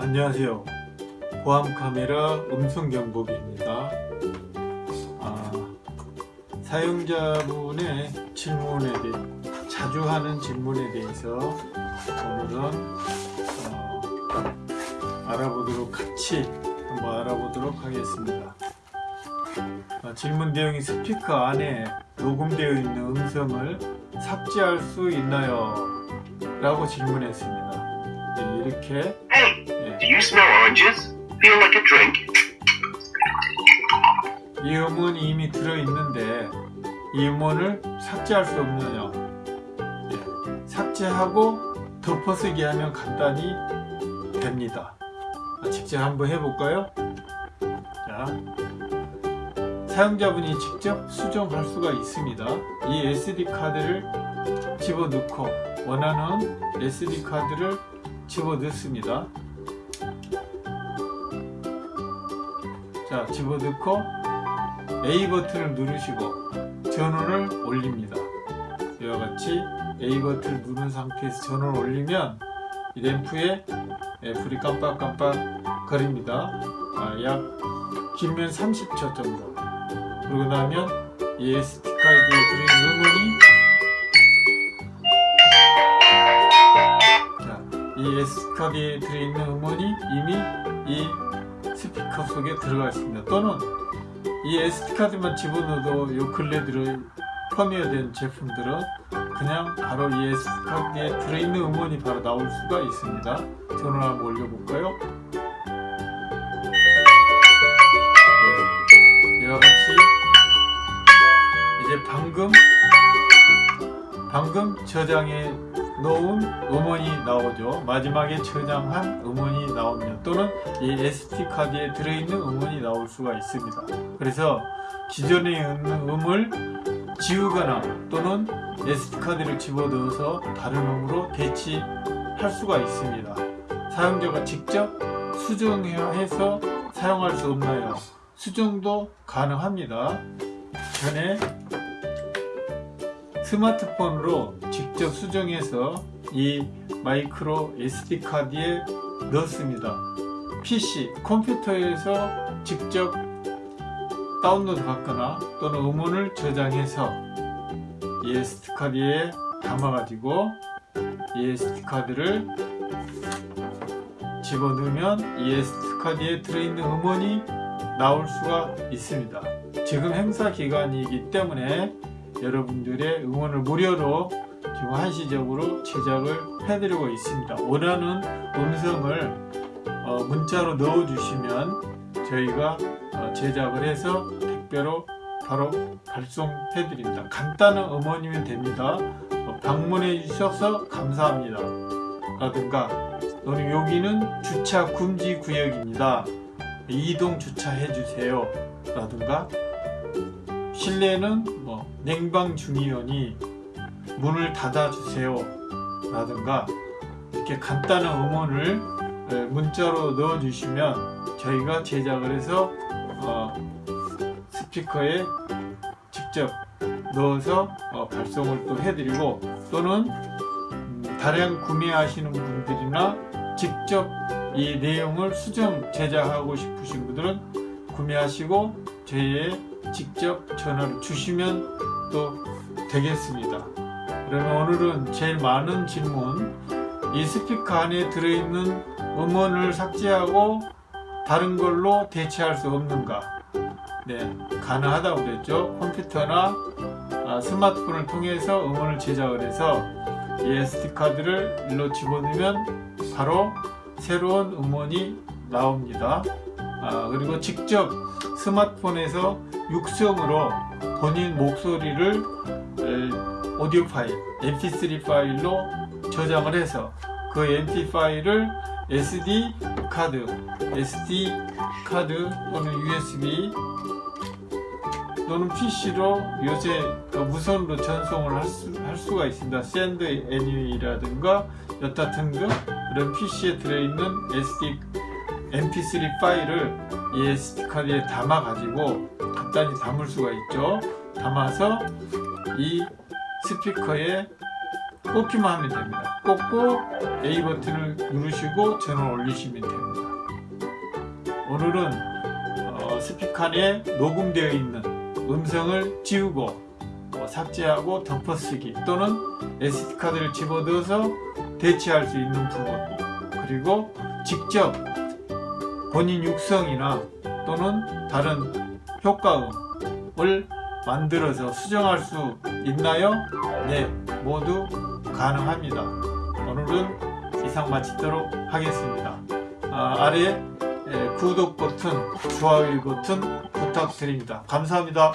안녕하세요. 보안카메라 음성경보기입니다. 아, 사용자분의 질문에 대해 자주 하는 질문에 대해서 오늘은 어, 알아보도록 같이 한번 알아보도록 하겠습니다. 어, 질문 내용이 스피커 안에 녹음되어 있는 음성을 삭제할 수 있나요? 라고 질문했습니다. 네, 이렇게 do you smell oranges? Feel like a drink? 이 음원이 이미 들어있는데 이 음원을 삭제할 수 없느냐 예, 삭제하고 덮어쓰기 하면 간단히 됩니다 아, 직접 한번 해볼까요? 자, 사용자분이 직접 수정할 수가 있습니다 이 SD카드를 집어넣고 원하는 SD카드를 집어넣습니다 자 집어넣고 A 버튼을 누르시고 전원을 올립니다. 이와 같이 A 버튼을 누른 상태에서 전원을 올리면 이 램프에 예, 불이 깜빡깜빡 거립니다. 아, 약 길면 30초 정도. 그러고 나면 이 SD카드에 들어있는 음원이 자, 이 SD카드에 들어있는 음원이 이미 이 스피커 속에 들어가 있습니다. 또는 이 SD카드만 집어넣어도 요 근래 들어 펌웨어된 제품들은 그냥 바로 이 SD카드에 들어있는 음원이 바로 나올 수가 있습니다. 전원 한번 올려볼까요? 네, 이와 같이 이제 방금 방금 저장해 놓은 음원이 나오죠. 마지막에 저장한 음원이 나옵니다. 또는 이 SD카드에 들어있는 음원이 나올 수가 있습니다. 그래서 기존에 있는 음을 지우거나 또는 SD카드를 집어넣어서 다른 음으로 대치할 수가 있습니다. 사용자가 직접 수정해서 사용할 수 없나요? 수정도 가능합니다. 전에 스마트폰으로 직접 수정해서 이 마이크로 SD카드에 넣습니다. PC, 컴퓨터에서 직접 다운로드 받거나 또는 음원을 저장해서 이 SD카드에 담아가지고 이 SD카드를 집어넣으면 이 SD카드에 들어있는 음원이 나올 수가 있습니다. 지금 행사 기간이기 때문에 여러분들의 응원을 무료로 지금 한시적으로 제작을 해드리고 있습니다. 원하는 음성을 어, 문자로 넣어주시면 저희가 어, 제작을 해서 택배로 바로 발송해 드립니다. 간단한 음원이면 됩니다. 어, 방문해 주셔서 감사합니다. 라든가 또는 여기는 주차 금지 구역입니다. 이동 주차해 주세요. 라든가 실내는 뭐 냉방 중이오니 문을 닫아 주세요. 라든가 이렇게 간단한 음원을 문자로 넣어 주시면 저희가 제작을 해서 어, 스피커에 직접 넣어서 어, 발송을 또 해드리고 또는 음, 다량 구매하시는 분들이나 직접 이 내용을 수정 제작하고 싶으신 분들은 구매하시고 저희에 직접 전화를 주시면 또 되겠습니다. 그러면 오늘은 제일 많은 질문 이 스피커 안에 들어있는 음원을 삭제하고 다른 걸로 대체할 수 없는가? 네 가능하다고 그랬죠. 컴퓨터나 아, 스마트폰을 통해서 음원을 제작을 해서 이 SD카드를 일로 집어넣으면 바로 새로운 음원이 나옵니다. 아, 그리고 직접 스마트폰에서 육성으로 본인 목소리를 오디오 파일 mp3 파일로 저장을 해서 그 mp 파일을 SD 카드, SD 카드 또는 USB 또는 PC로 요새 그 무선으로 전송을 할, 수, 할 수가 있습니다. Send Any라든가 여타 등등 그런 PC에 들어있는 SD mp3 파일을 이 SD 카드에 담아 가지고 간단히 담을 수가 있죠. 담아서 이 스피커에 꽂기만 하면 됩니다. 꽂고 A 버튼을 누르시고 전원 올리시면 됩니다. 오늘은 어, 스피커에 녹음되어 있는 음성을 지우고 어, 삭제하고 덮어쓰기 또는 SD카드를 집어넣어서 대체할 수 있는 부분 그리고 직접 본인 육성이나 또는 다른 효과음을 만들어서 수정할 수 있나요? 네, 모두 가능합니다. 오늘은 이상 마치도록 하겠습니다. 아, 아래 에, 구독 버튼, 좋아요 버튼 부탁드립니다. 감사합니다.